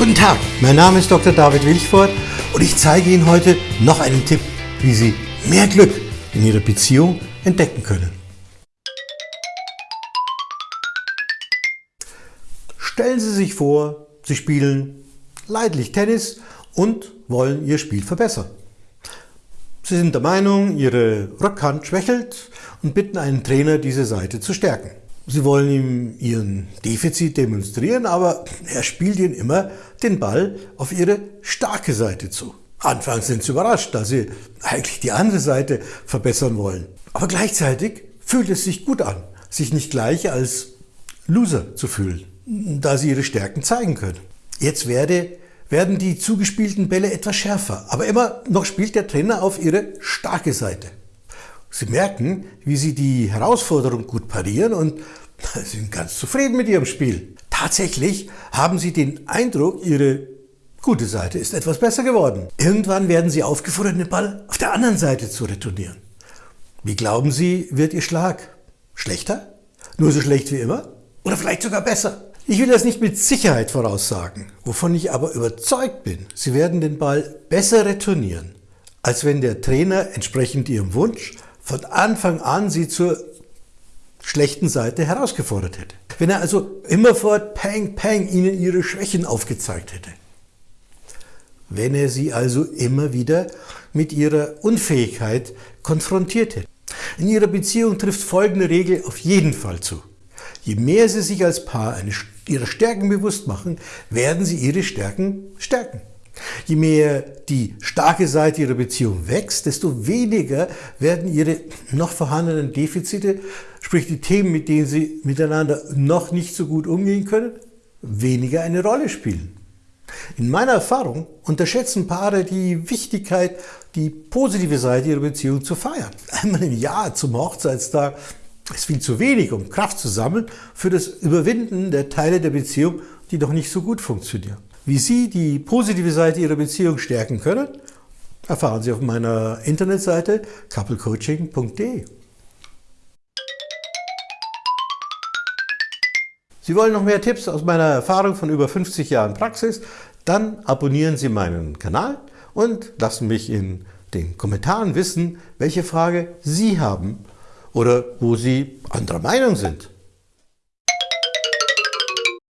Guten Tag, mein Name ist Dr. David Wilchford und ich zeige Ihnen heute noch einen Tipp, wie Sie mehr Glück in Ihrer Beziehung entdecken können. Stellen Sie sich vor, Sie spielen leidlich Tennis und wollen Ihr Spiel verbessern. Sie sind der Meinung, Ihre Rückhand schwächelt und bitten einen Trainer, diese Seite zu stärken. Sie wollen ihm Ihren Defizit demonstrieren, aber er spielt Ihnen immer den Ball auf Ihre starke Seite zu. Anfangs sind Sie überrascht, da Sie eigentlich die andere Seite verbessern wollen. Aber gleichzeitig fühlt es sich gut an, sich nicht gleich als Loser zu fühlen, da Sie Ihre Stärken zeigen können. Jetzt werde, werden die zugespielten Bälle etwas schärfer, aber immer noch spielt der Trainer auf Ihre starke Seite. Sie merken, wie Sie die Herausforderung gut parieren und sind ganz zufrieden mit Ihrem Spiel. Tatsächlich haben Sie den Eindruck, Ihre gute Seite ist etwas besser geworden. Irgendwann werden Sie aufgefordert, den Ball auf der anderen Seite zu retournieren. Wie glauben Sie, wird Ihr Schlag? Schlechter? Nur so schlecht wie immer? Oder vielleicht sogar besser? Ich will das nicht mit Sicherheit voraussagen, wovon ich aber überzeugt bin, Sie werden den Ball besser retournieren, als wenn der Trainer entsprechend Ihrem Wunsch von Anfang an Sie zur schlechten Seite herausgefordert hätte. Wenn er also immerfort Peng Peng Ihnen Ihre Schwächen aufgezeigt hätte. Wenn er Sie also immer wieder mit Ihrer Unfähigkeit konfrontiert hätte. In Ihrer Beziehung trifft folgende Regel auf jeden Fall zu. Je mehr Sie sich als Paar eine, Ihrer Stärken bewusst machen, werden Sie Ihre Stärken stärken. Je mehr die starke Seite Ihrer Beziehung wächst, desto weniger werden Ihre noch vorhandenen Defizite, sprich die Themen, mit denen Sie miteinander noch nicht so gut umgehen können, weniger eine Rolle spielen. In meiner Erfahrung unterschätzen Paare die Wichtigkeit, die positive Seite ihrer Beziehung zu feiern. Einmal im Jahr zum Hochzeitstag ist viel zu wenig, um Kraft zu sammeln für das Überwinden der Teile der Beziehung, die doch nicht so gut funktionieren. Wie Sie die positive Seite Ihrer Beziehung stärken können, erfahren Sie auf meiner Internetseite couplecoaching.de. Sie wollen noch mehr Tipps aus meiner Erfahrung von über 50 Jahren Praxis? Dann abonnieren Sie meinen Kanal und lassen mich in den Kommentaren wissen, welche Frage Sie haben oder wo Sie anderer Meinung sind.